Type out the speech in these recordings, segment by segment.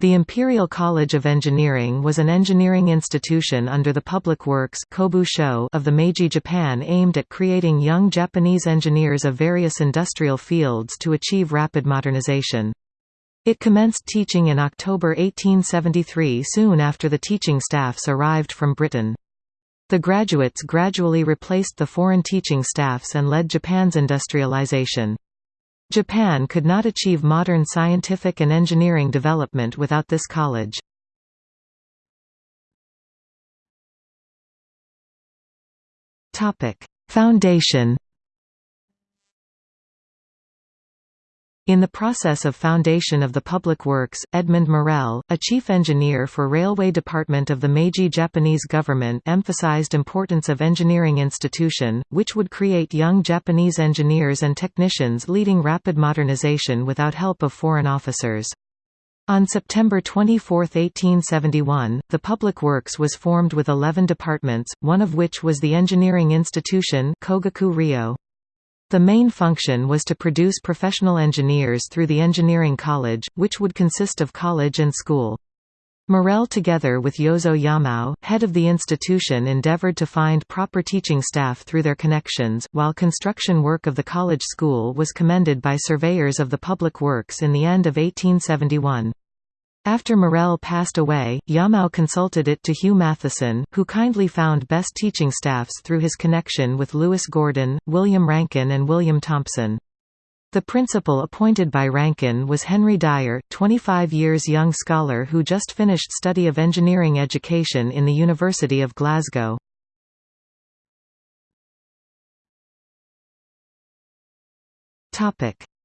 The Imperial College of Engineering was an engineering institution under the Public Works of the Meiji Japan aimed at creating young Japanese engineers of various industrial fields to achieve rapid modernization. It commenced teaching in October 1873 soon after the teaching staffs arrived from Britain. The graduates gradually replaced the foreign teaching staffs and led Japan's industrialization. Japan could not achieve modern scientific and engineering development without this college. Foundation In the process of foundation of the public works, Edmund Morel, a chief engineer for Railway Department of the Meiji Japanese government emphasized importance of engineering institution, which would create young Japanese engineers and technicians leading rapid modernization without help of foreign officers. On September 24, 1871, the Public Works was formed with 11 departments, one of which was the Engineering Institution Kogaku Ryo. The main function was to produce professional engineers through the engineering college, which would consist of college and school. Morel together with Yozo Yamao, head of the institution endeavored to find proper teaching staff through their connections, while construction work of the college school was commended by surveyors of the public works in the end of 1871. After Morel passed away, Yamao consulted it to Hugh Matheson, who kindly found best teaching staffs through his connection with Lewis Gordon, William Rankine and William Thomson. The principal appointed by Rankine was Henry Dyer, 25 years young scholar who just finished study of engineering education in the University of Glasgow.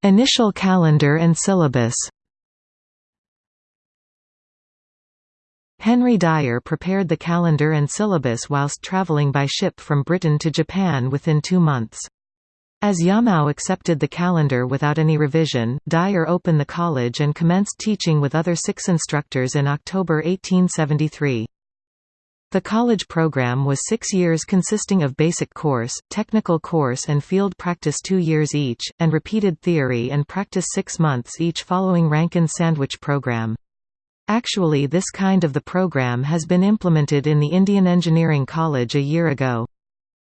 Initial calendar and syllabus Henry Dyer prepared the calendar and syllabus whilst travelling by ship from Britain to Japan within two months. As Yamao accepted the calendar without any revision, Dyer opened the college and commenced teaching with other six instructors in October 1873. The college program was six years consisting of basic course, technical course and field practice two years each, and repeated theory and practice six months each following Rankine sandwich program. Actually this kind of the program has been implemented in the Indian Engineering College a year ago.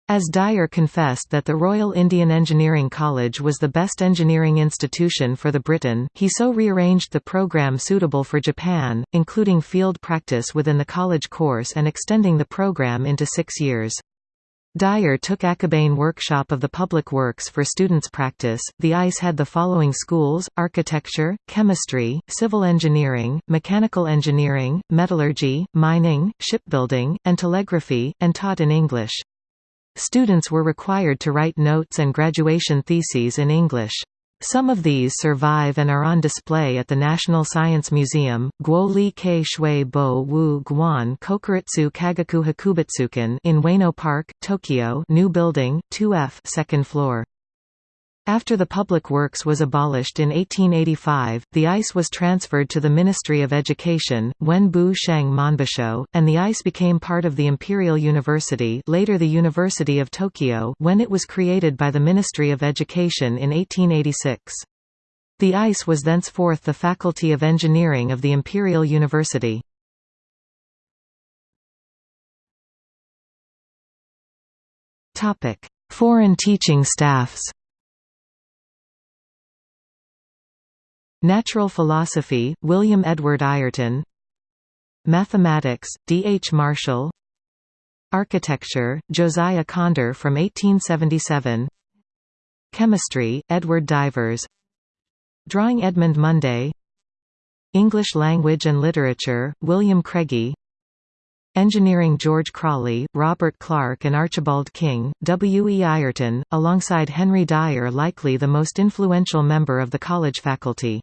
As Dyer confessed that the Royal Indian Engineering College was the best engineering institution for the Britain, he so rearranged the program suitable for Japan, including field practice within the college course and extending the program into six years. Dyer took Akabane Workshop of the Public Works for students' practice. The ICE had the following schools architecture, chemistry, civil engineering, mechanical engineering, metallurgy, mining, shipbuilding, and telegraphy, and taught in English. Students were required to write notes and graduation theses in English. Some of these survive and are on display at the National Science Museum, Guo Li Kei Shui Bo Wu Guan Kokuritsu Kagaku Hakubutsukan in Ueno Park, Tokyo new building, 2F second floor. After the public works was abolished in 1885, the ICE was transferred to the Ministry of Education, Wenbu Sheng Monbusho, and the ICE became part of the Imperial University later the University of Tokyo when it was created by the Ministry of Education in 1886. The ICE was thenceforth the Faculty of Engineering of the Imperial University. Foreign teaching staffs Natural philosophy, William Edward Ayrton Mathematics, D. H. Marshall Architecture, Josiah Conder from 1877 Chemistry, Edward Divers Drawing Edmund Munday English Language and Literature, William Craigie Engineering George Crawley, Robert Clark and Archibald King, W. E. Ayrton, alongside Henry Dyer likely the most influential member of the college faculty.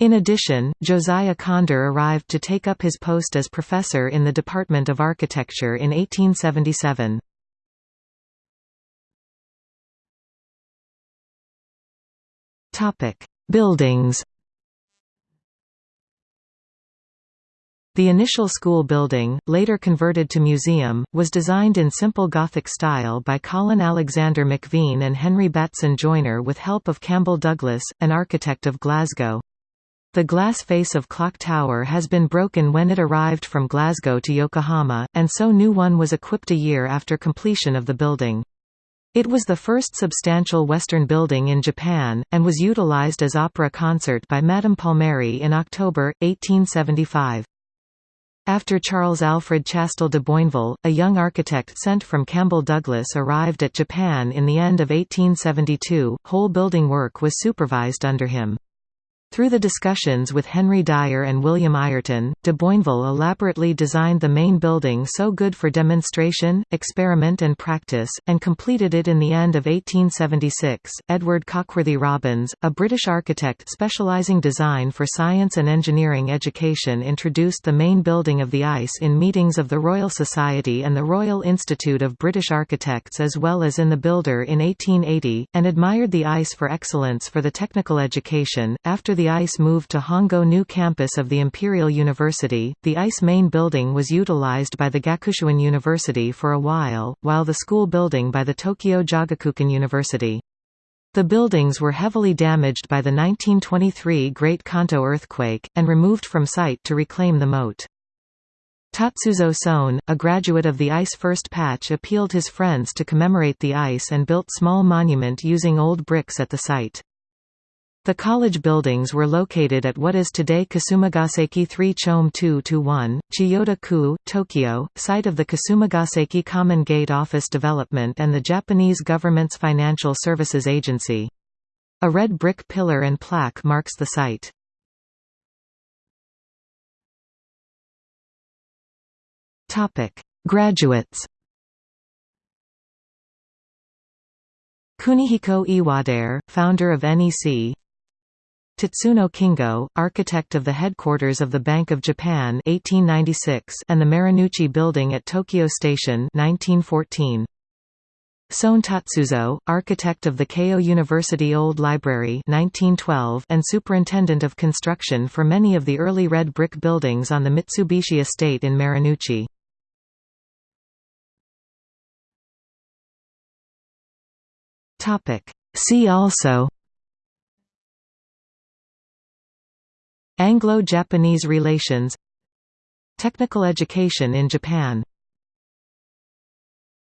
In addition, Josiah Conder arrived to take up his post as professor in the Department of Architecture in 1877. Buildings The initial school building, later converted to museum, was designed in simple Gothic style by Colin Alexander McVean and Henry Batson Joyner with help of Campbell Douglas, an architect of Glasgow. The glass face of Clock Tower has been broken when it arrived from Glasgow to Yokohama, and so new one was equipped a year after completion of the building. It was the first substantial Western building in Japan, and was utilized as opera concert by Madame Palmieri in October, 1875. After Charles Alfred Chastel de Boinville, a young architect sent from Campbell Douglas arrived at Japan in the end of 1872, whole building work was supervised under him. Through the discussions with Henry Dyer and William Ayrton, de Boinville elaborately designed the main building so good for demonstration, experiment and practice, and completed it in the end of 1876. Edward Cookworthy Robins, a British architect specialising design for science and engineering education introduced the main building of the ICE in meetings of the Royal Society and the Royal Institute of British Architects as well as in the Builder in 1880, and admired the ICE for excellence for the technical education. After the ICE moved to Hongo new campus of the Imperial University, the ICE main building was utilized by the Gakushuin University for a while, while the school building by the Tokyo Jogakukan University. The buildings were heavily damaged by the 1923 Great Kanto earthquake, and removed from site to reclaim the moat. Tatsuzo Sone, a graduate of the ICE first patch appealed his friends to commemorate the ICE and built small monument using old bricks at the site. The college buildings were located at what is today Kasumigaseki 3 Chome 2-1, Chiyoda-ku, Tokyo, site of the Kasumigaseki Common Gate Office Development and the Japanese government's Financial Services Agency. A red brick pillar and plaque marks the site. Graduates Kunihiko Iwadare, founder of NEC Tatsuno Kingo, architect of the headquarters of the Bank of Japan 1896 and the Marunouchi Building at Tokyo Station 1914. Sone Tatsuzo, architect of the Keio University Old Library 1912 and superintendent of construction for many of the early red brick buildings on the Mitsubishi estate in Marunouchi. See also Anglo-Japanese relations Technical education in Japan